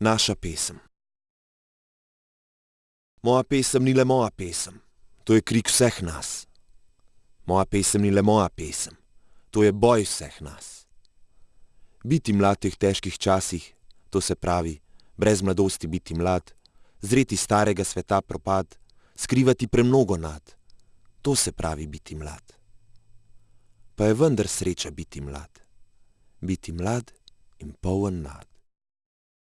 Naša pesem. Moja pesem ni le moja pesem, to je krik vseh nas. Moja pesem ni le moja pesem, to je boj vseh nas. Biti mlad v teh težkih časih, to se pravi, brez mladosti biti mlad, zreti starega sveta propad, skrivati premnogo nad, to se pravi biti mlad. Pa je vendar sreča biti mlad, biti mlad in poln nad.